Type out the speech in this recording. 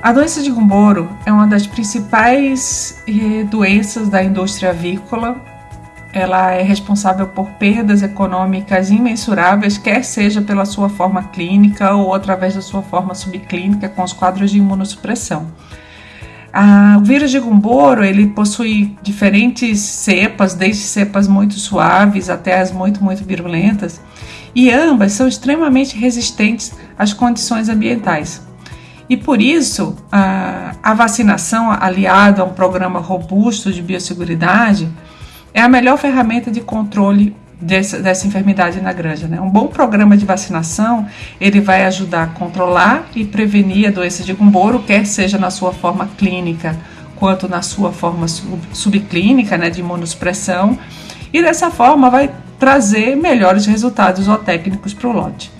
A doença de Gumboro é uma das principais eh, doenças da indústria avícola. Ela é responsável por perdas econômicas imensuráveis, quer seja pela sua forma clínica ou através da sua forma subclínica com os quadros de imunossupressão. o vírus de Gumboro ele possui diferentes cepas, desde cepas muito suaves até as muito muito virulentas, e ambas são extremamente resistentes às condições ambientais. E por isso, a, vacinação aliada a um programa robusto de biosseguridade é a melhor ferramenta de controle dessa, dessa enfermidade na granja. Né? Um bom programa de vacinação ele vai ajudar a controlar e prevenir a doença de Gumboro, quer seja na sua forma clínica quanto na sua forma sub, subclínica, né, de imunossupressão, e dessa forma vai trazer melhores resultados zootécnicos para o lote.